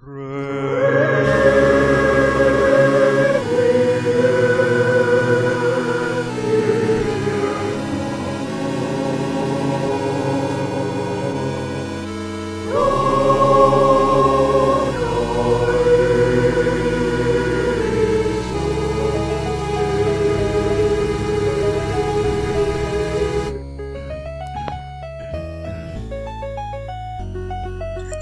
Pray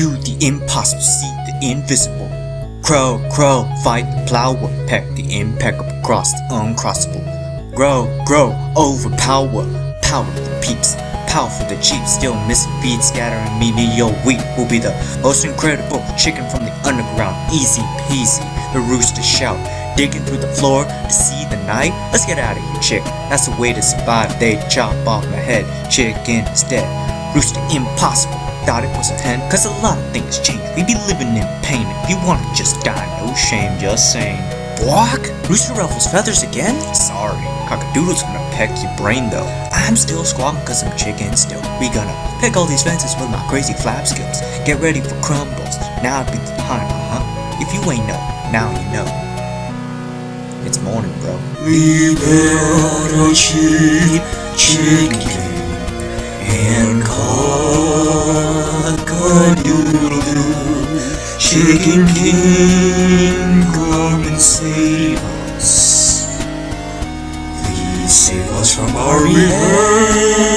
Do the impossible, see the invisible. Crow, crow, fight the plower, peck the impeccable, cross the uncrossable. Grow, grow, overpower, power the peeps, power for the cheap, still missing beats, scattering me meteor wheat will be the most incredible chicken from the underground, easy peasy. The rooster shout, digging through the floor to see the night. Let's get out of here, chick. That's the way to survive. They chop off my head, chicken instead. Rooster impossible. Thought it was a hen, cause a lot of things change. We be living in pain. If you wanna just die, no shame, just saying. Walk? Rooster ruffles feathers again? Sorry, cockadoodle's gonna peck your brain though. I'm still squawking cause I'm chicken still. We gonna pick all these fences with my crazy flap skills. Get ready for crumbles. Now would be the time, huh? If you ain't know, now you know. It's morning, bro. We built a chicken Chicken King, come and save us. Please save us from our beheading.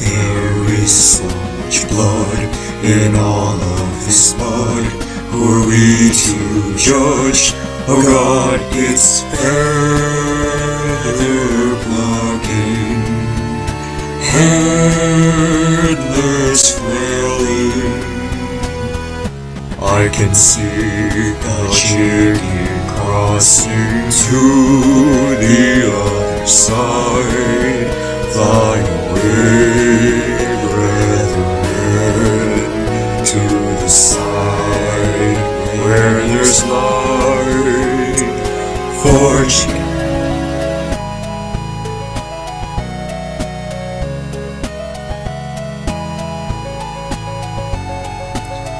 There is so much blood in all of this mud. Who are we to judge? Oh God, it's feather plucking, headless. I can see the chicken crossing to the other side, fly away, brethren, to the side. Where there's light for chicken.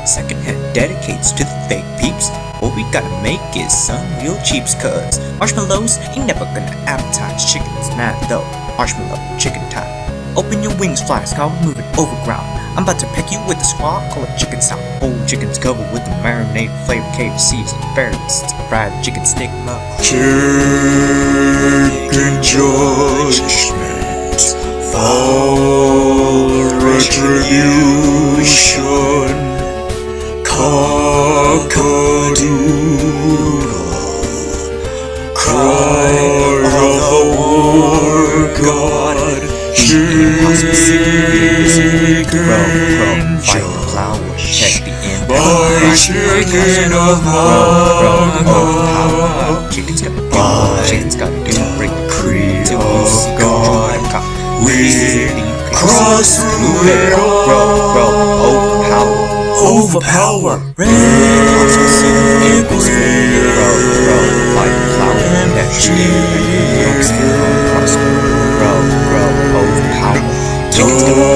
Second hand dedicates to the fake peeps. What we gotta make is some real cheaps cuz marshmallows ain't never gonna appetize chickens mad though. Marshmallow, chicken time. Open your wings, fly, scout, moving over ground. I'm about to peck you with a squawk, call it chicken style. Old chickens covered with the marinade flavor KFC's and berries. Fried chicken stigma. Chicken judgment, fall chicken of Mama, Chicken's got to By Chicken's got break decree till of God, we cross through it all. overpower. Overpower. Bro,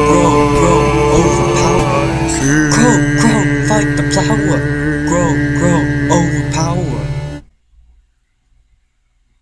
我。